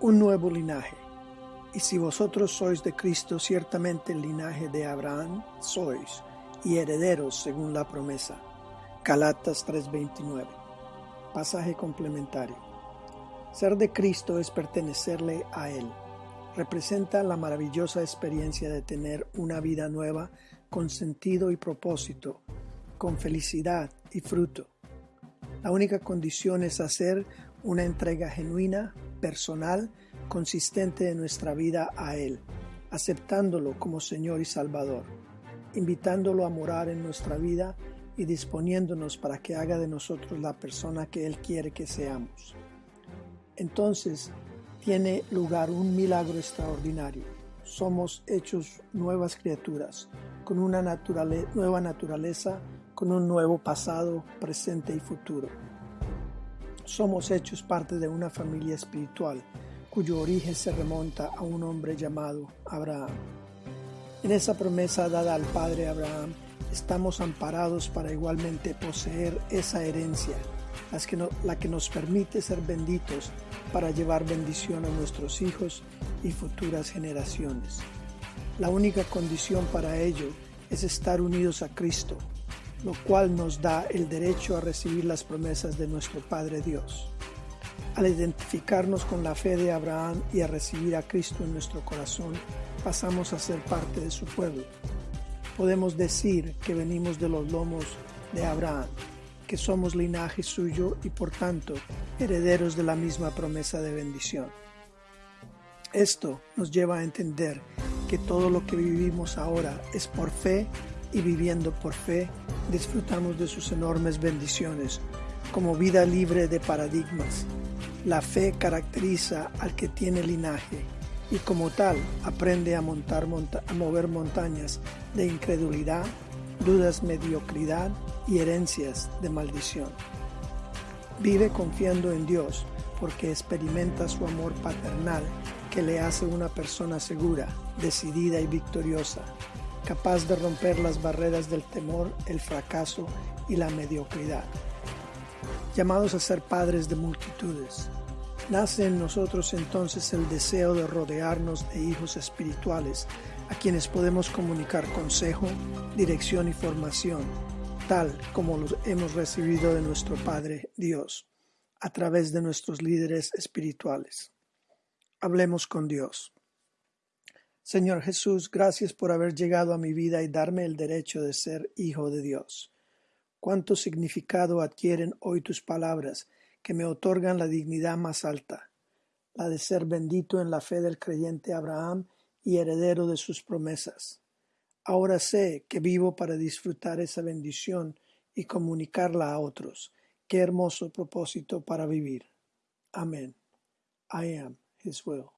un nuevo linaje. Y si vosotros sois de Cristo, ciertamente el linaje de Abraham sois, y herederos según la promesa. Galatas 3:29. Pasaje complementario. Ser de Cristo es pertenecerle a Él. Representa la maravillosa experiencia de tener una vida nueva con sentido y propósito, con felicidad y fruto. La única condición es hacer una entrega genuina, personal, consistente de nuestra vida a Él, aceptándolo como Señor y Salvador, invitándolo a morar en nuestra vida y disponiéndonos para que haga de nosotros la persona que Él quiere que seamos. Entonces tiene lugar un milagro extraordinario. Somos hechos nuevas criaturas, con una nueva naturaleza, con un nuevo pasado, presente y futuro somos hechos parte de una familia espiritual cuyo origen se remonta a un hombre llamado Abraham. En esa promesa dada al padre Abraham, estamos amparados para igualmente poseer esa herencia, la que nos permite ser benditos para llevar bendición a nuestros hijos y futuras generaciones. La única condición para ello es estar unidos a Cristo, lo cual nos da el derecho a recibir las promesas de nuestro Padre Dios. Al identificarnos con la fe de Abraham y a recibir a Cristo en nuestro corazón, pasamos a ser parte de su pueblo. Podemos decir que venimos de los lomos de Abraham, que somos linaje suyo y por tanto herederos de la misma promesa de bendición. Esto nos lleva a entender que todo lo que vivimos ahora es por fe y viviendo por fe disfrutamos de sus enormes bendiciones como vida libre de paradigmas. La fe caracteriza al que tiene linaje y como tal aprende a, montar, mover montañas de incredulidad, dudas, mediocridad y herencias de maldición. Vive confiando en Dios porque experimenta su amor paternal que le hace una persona segura, decidida y victoriosa capaz de romper las barreras del temor, el fracaso y la mediocridad. Llamados a ser padres de multitudes, nace en nosotros entonces el deseo de rodearnos de hijos espirituales a quienes podemos comunicar consejo, dirección y formación, tal como los hemos recibido de nuestro Padre Dios, a través de nuestros líderes espirituales. Hablemos con Dios. Señor Jesús, gracias por haber llegado a mi vida y darme el derecho de ser hijo de Dios. Cuánto significado adquieren hoy tus palabras que me otorgan la dignidad más alta, la de ser bendito en la fe del creyente Abraham y heredero de sus promesas. Ahora sé que vivo para disfrutar esa bendición y comunicarla a otros. Qué hermoso propósito para vivir. Amén. I am His will.